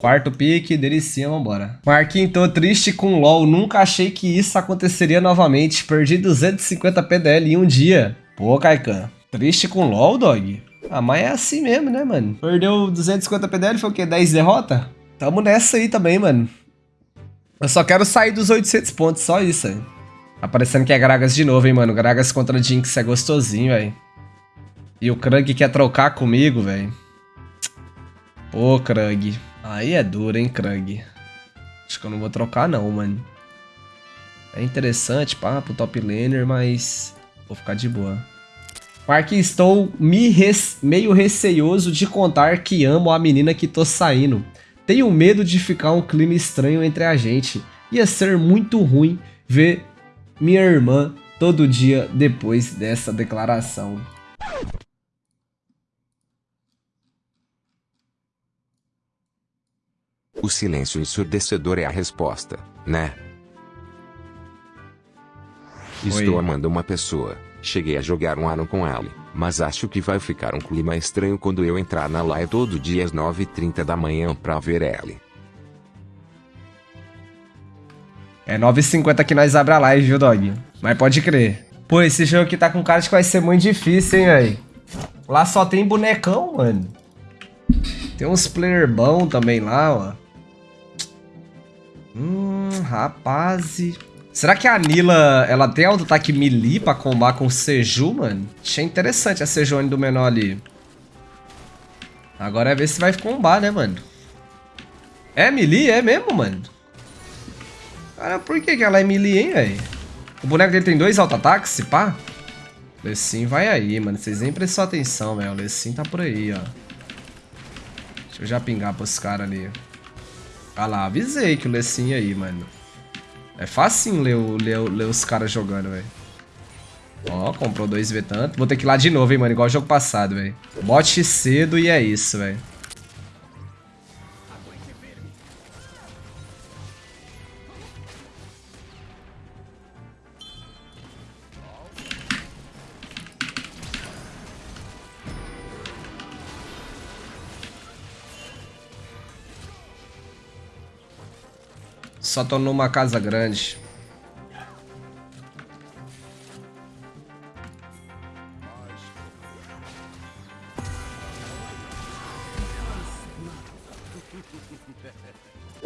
Quarto pique, delicinha, vambora. Marquinhos, tô triste com LOL. Nunca achei que isso aconteceria novamente. Perdi 250 PDL em um dia. Pô, Kaikan. Triste com LOL, dog? Ah, mas é assim mesmo, né, mano? Perdeu 250 PDL, foi o quê? 10 derrota? Tamo nessa aí também, mano. Eu só quero sair dos 800 pontos, só isso, aí. Aparecendo que é Gragas de novo, hein, mano. Gragas contra Jinx é gostosinho, velho. E o Krug quer trocar comigo, velho. Pô, Krug. Aí é duro, hein, Krug. Acho que eu não vou trocar não, mano. É interessante, pá, pro top laner, mas vou ficar de boa. Mark, estou me meio receioso de contar que amo a menina que tô saindo. Tenho medo de ficar um clima estranho entre a gente. Ia ser muito ruim ver minha irmã todo dia depois dessa declaração. O silêncio ensurdecedor é a resposta, né? Estou Oi. amando uma pessoa. Cheguei a jogar um ano com ela, mas acho que vai ficar um clima estranho quando eu entrar na live todo dia às 9h30 da manhã pra ver ela. É 9h50 que nós abre a live, viu, dog? Mas pode crer. Pô, esse jogo aqui tá com cara de que vai ser muito difícil, hein, velho? Lá só tem bonecão, mano. Tem uns player bom também lá, ó. Hum, rapaz. Será que a Nila, ela tem auto-ataque melee pra combar com o Seju, mano? Achei interessante a Sejuani do menor ali. Agora é ver se vai combar, né, mano? É melee? É mesmo, mano? Cara, por que, que ela é melee, hein, velho? O boneco dele tem dois auto-ataques, se pá? Lessin vai aí, mano. Vocês nem prestou atenção, velho. O Lessin tá por aí, ó. Deixa eu já pingar pros caras ali. Ah lá, avisei que o Lessin aí, mano. É facinho ler, ler, ler os caras jogando, velho. Ó, comprou dois V tanto. Vou ter que ir lá de novo, hein, mano. Igual jogo passado, velho. Bote cedo e é isso, velho. Só tô numa casa grande.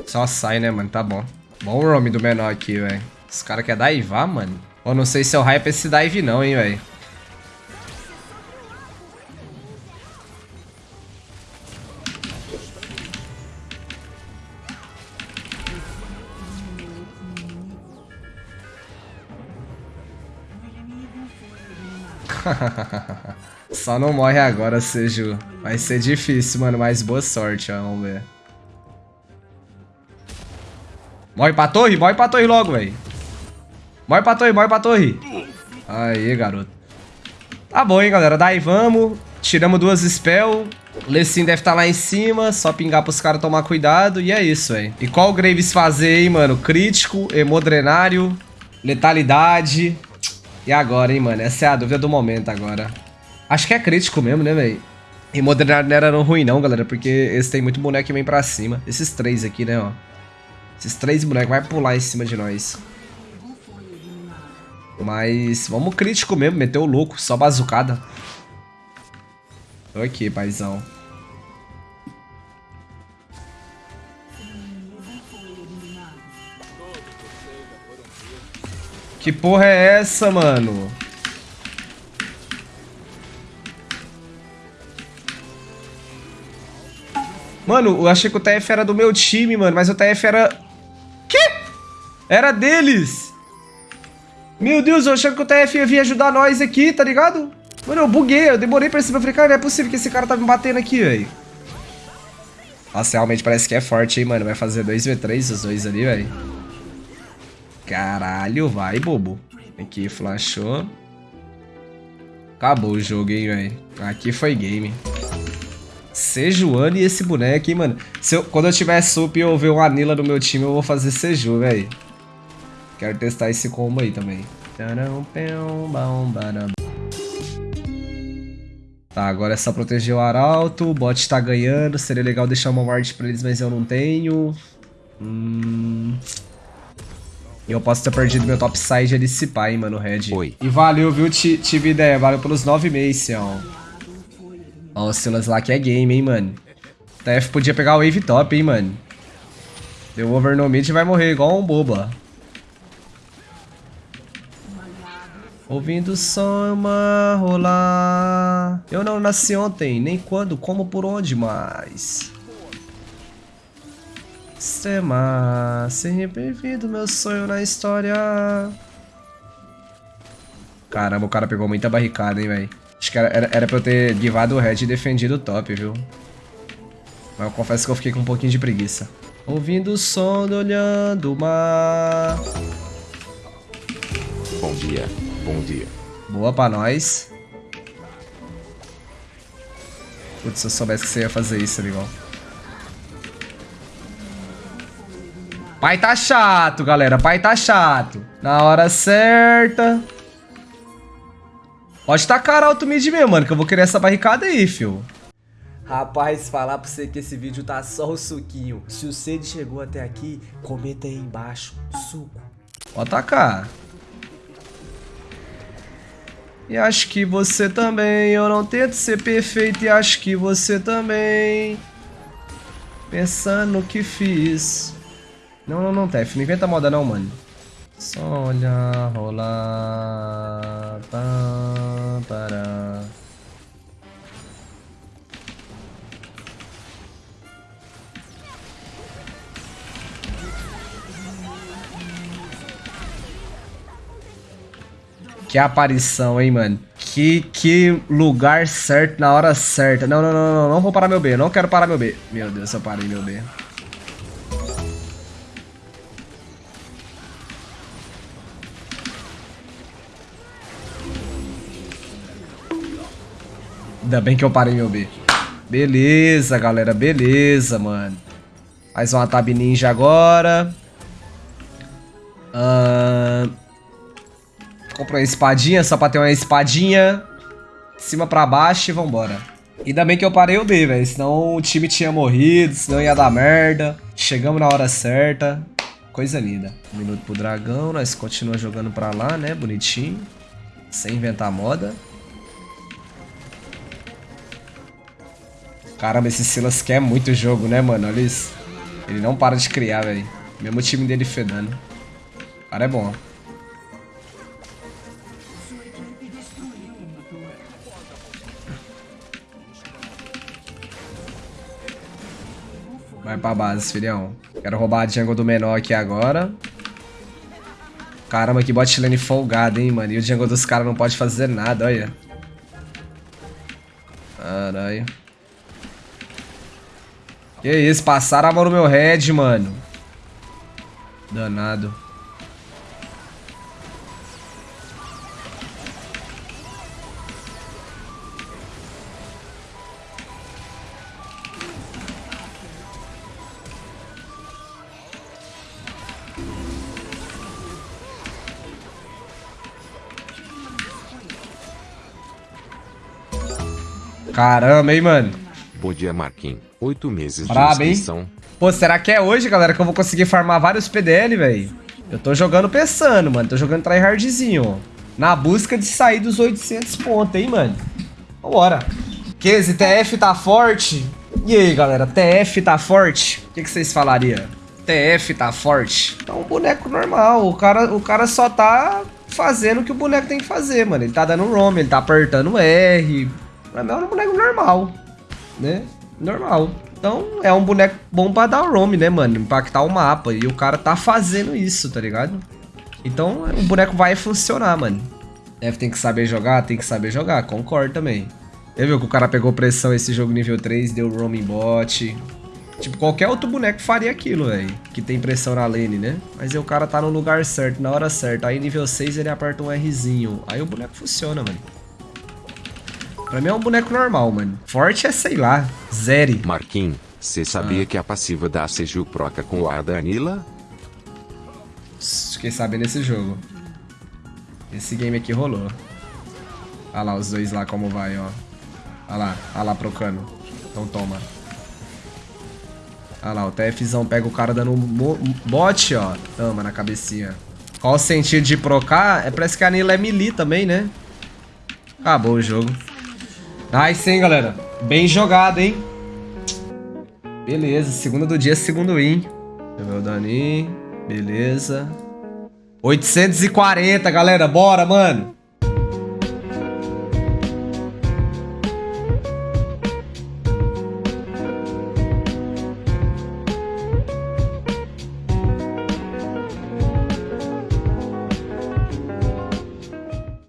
Só sai, né, mano? Tá bom. Bom o roam do menor aqui, velho. Os caras querem daivar, mano. Eu não sei se é o hype esse dive não, hein, velho. Só não morre agora, Seju. Vai ser difícil, mano, mas boa sorte, ó. Vamos ver. Morre pra torre? Morre pra torre logo, velho. Morre pra torre, morre pra torre. Aí, garoto. Tá bom, hein, galera. Daí vamos. Tiramos duas spell. Lessin deve estar tá lá em cima. Só pingar pros caras tomar cuidado. E é isso, velho. E qual o Graves fazer, hein, mano? Crítico, hemodrenário, letalidade. E agora, hein, mano? Essa é a dúvida do momento agora. Acho que é crítico mesmo, né, velho? E modernar não era ruim não, galera, porque esse tem muito boneco que vem pra cima. Esses três aqui, né, ó. Esses três bonecos vai pular em cima de nós. Mas vamos crítico mesmo, meteu o louco, só bazucada. Ok, paizão. Que porra é essa, mano? Mano, eu achei que o TF era do meu time, mano. Mas o TF era... Quê? Era deles. Meu Deus, eu achei que o TF ia vir ajudar nós aqui, tá ligado? Mano, eu buguei. Eu demorei pra cima. Eu falei, cara, não é possível que esse cara tá me batendo aqui, velho. Nossa, realmente parece que é forte, hein, mano. Vai fazer 2v3 os dois ali, velho. Caralho, vai, bobo. Aqui, flashou. Acabou o jogo, hein, velho. Aqui foi game. Sejuani e esse boneco, hein, mano. Se eu, quando eu tiver sup e eu ver um Anila no meu time, eu vou fazer Seju, velho. Quero testar esse combo aí também. Tá, agora é só proteger o arauto. O bot tá ganhando. Seria legal deixar uma ward pra eles, mas eu não tenho. Hum... Eu posso ter perdido meu topside ali se pá, hein, mano, Red. Oi. E valeu, viu? Tive ideia. Valeu pelos 9 meses, ó. Ó, o Silas lá que é game, hein, mano. TF podia pegar o wave top, hein, mano. Deu over no mid e vai morrer igual um boba. Ouvindo samba rolar. Eu não nasci ontem, nem quando, como, por onde, mas. Sistema, sempre vindo meu sonho na história. Caramba, o cara pegou muita barricada, hein, velho. Acho que era, era, era pra eu ter givado o red e defendido o top, viu? Mas eu confesso que eu fiquei com um pouquinho de preguiça. Ouvindo o som, olhando o mar. Bom dia, bom dia. Boa pra nós. Putz, se eu soubesse que você ia fazer isso, amigão. Pai tá chato, galera. Pai tá chato. Na hora certa. Pode tacar alto mid mesmo, mano, que eu vou querer essa barricada aí, fio. Rapaz, falar pra você que esse vídeo tá só o suquinho. Se o Cid chegou até aqui, comenta aí embaixo. Suco. Pode tacar. E acho que você também. Eu não tento ser perfeito e acho que você também. Pensando no que fiz. Não, não, não, Tef. Não inventa moda não, mano. Só olhar, rolar. Para. Que aparição, hein, mano. Que, que lugar certo na hora certa. Não, não, não, não. Não vou parar meu B. Não quero parar meu B. Meu Deus, eu parei meu B. Ainda bem que eu parei meu B. Beleza, galera. Beleza, mano. Mais uma tab ninja agora. Uh... Comprei uma espadinha só pra ter uma espadinha. De cima pra baixo e vambora. Ainda bem que eu parei o B, velho. Senão o time tinha morrido, senão ia dar merda. Chegamos na hora certa. Coisa linda. Um minuto pro dragão, nós continuamos jogando pra lá, né? Bonitinho. Sem inventar moda. Caramba, esse Silas quer muito jogo, né, mano? Olha isso. Ele não para de criar, velho. Mesmo o time dele fedando. O cara é bom. Vai pra base, filhão. Quero roubar a jungle do menor aqui agora. Caramba, que bot lane folgado, hein, mano. E o jungle dos caras não pode fazer nada, olha. Caralho. Que isso, passaram a mão no meu head, mano. Danado. Caramba, hein, mano. Bom dia, Marquinhos. Oito meses de inscrição. Hein? Pô, será que é hoje, galera, que eu vou conseguir farmar vários PDL, velho? Eu tô jogando pensando, mano. Tô jogando tryhardzinho, ó. Na busca de sair dos 800 pontos, hein, mano. Vambora. Kese, TF tá forte? E aí, galera, TF tá forte? O que, que vocês falariam? TF tá forte? É um boneco normal. O cara, o cara só tá fazendo o que o boneco tem que fazer, mano. Ele tá dando roam, ele tá apertando R. É um boneco normal, né? Normal. Então é um boneco bom pra dar roam, né, mano? Impactar o mapa. E o cara tá fazendo isso, tá ligado? Então o boneco vai funcionar, mano. Deve tem que saber jogar, tem que saber jogar, concordo também. Você viu que o cara pegou pressão esse jogo nível 3, deu roaming bot. Tipo, qualquer outro boneco faria aquilo, velho. Que tem pressão na lane, né? Mas aí o cara tá no lugar certo, na hora certa. Aí nível 6 ele aperta um Rzinho. Aí o boneco funciona, mano. Pra mim é um boneco normal, mano. Forte é, sei lá, zero. Marquinhos, você sabia ah. que a passiva da Seju proca com a Danila? Fiquei sabendo nesse jogo. Esse game aqui rolou. Olha lá os dois lá como vai, ó. Olha lá, olha lá procando. Então toma. Olha lá, o TFzão pega o cara dando um bote, ó. Toma na cabecinha. Qual o sentido de procar? É, parece que a Nila é melee também, né? Acabou o jogo. Nice, hein, galera? Bem jogado, hein? Beleza, segunda do dia, segundo win. Deixa eu ver o Dani. Beleza. 840, galera. Bora, mano.